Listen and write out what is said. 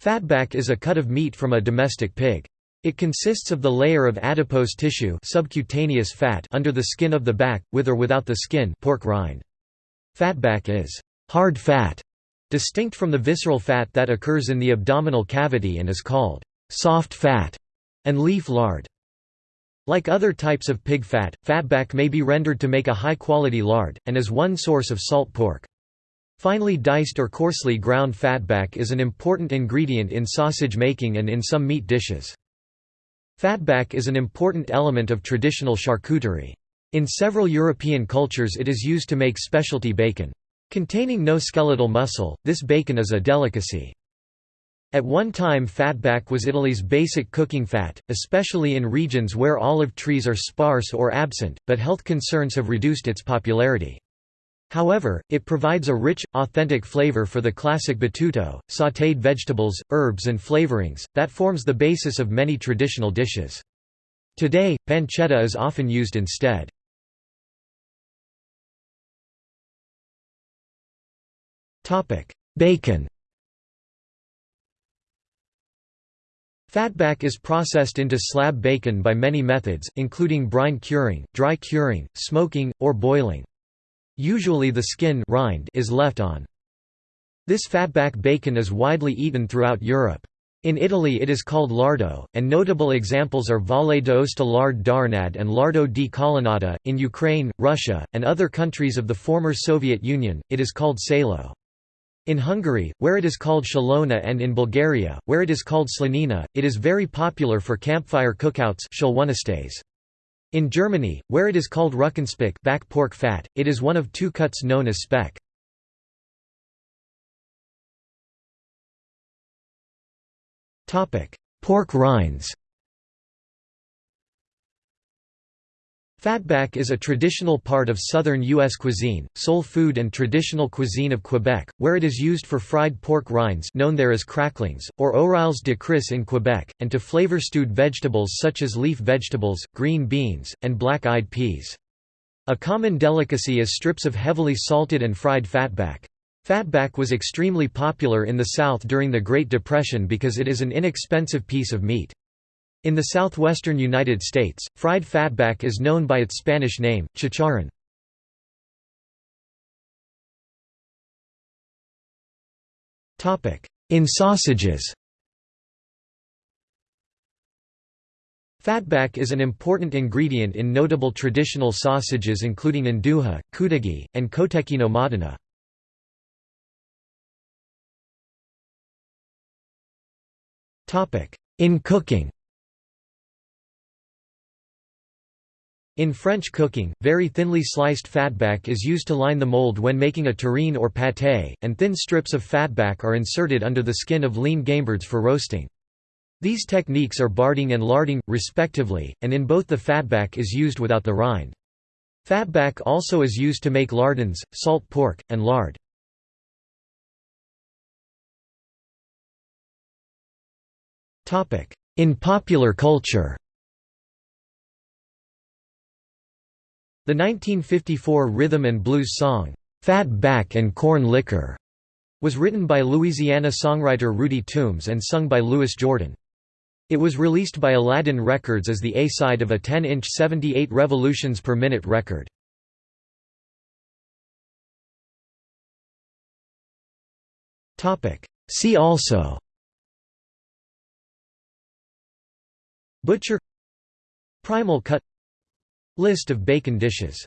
Fatback is a cut of meat from a domestic pig. It consists of the layer of adipose tissue subcutaneous fat under the skin of the back, with or without the skin pork rind. Fatback is hard fat, distinct from the visceral fat that occurs in the abdominal cavity and is called soft fat and leaf lard. Like other types of pig fat, fatback may be rendered to make a high-quality lard, and is one source of salt pork. Finely diced or coarsely ground fatback is an important ingredient in sausage making and in some meat dishes. Fatback is an important element of traditional charcuterie. In several European cultures it is used to make specialty bacon. Containing no skeletal muscle, this bacon is a delicacy. At one time fatback was Italy's basic cooking fat, especially in regions where olive trees are sparse or absent, but health concerns have reduced its popularity. However, it provides a rich, authentic flavor for the classic battuto, sautéed vegetables, herbs and flavorings, that forms the basis of many traditional dishes. Today, pancetta is often used instead. Bacon Fatback is processed into slab bacon by many methods, including brine curing, dry curing, smoking, or boiling. Usually the skin rind is left on. This fatback bacon is widely eaten throughout Europe. In Italy it is called lardo, and notable examples are Valle d'Aosta lard d'Arnad and lardo di Colonnata. In Ukraine, Russia, and other countries of the former Soviet Union, it is called salo. In Hungary, where it is called szalonna and in Bulgaria, where it is called slanina, it is very popular for campfire cookouts in Germany, where it is called Ruckenspeck back pork fat, it is one of two cuts known as speck. Pork rinds Fatback is a traditional part of southern U.S. cuisine, soul food and traditional cuisine of Quebec, where it is used for fried pork rinds known there as cracklings, or oreilles de crisse in Quebec, and to flavor stewed vegetables such as leaf vegetables, green beans, and black-eyed peas. A common delicacy is strips of heavily salted and fried fatback. Fatback was extremely popular in the South during the Great Depression because it is an inexpensive piece of meat. In the southwestern United States, fried fatback is known by its Spanish name, chicharrón. In sausages Fatback is an important ingredient in notable traditional sausages including andouille, kutigi, and cotechino Modena. In cooking In French cooking, very thinly sliced fatback is used to line the mold when making a terrine or pâté, and thin strips of fatback are inserted under the skin of lean gamebirds for roasting. These techniques are barding and larding, respectively, and in both the fatback is used without the rind. Fatback also is used to make lardons, salt pork, and lard. In popular culture The 1954 rhythm and blues song, "'Fat Back and Corn Liquor' was written by Louisiana songwriter Rudy Toombs and sung by Louis Jordan. It was released by Aladdin Records as the A-side of a 10-inch 78 revolutions per minute record. See also Butcher Primal cut List of bacon dishes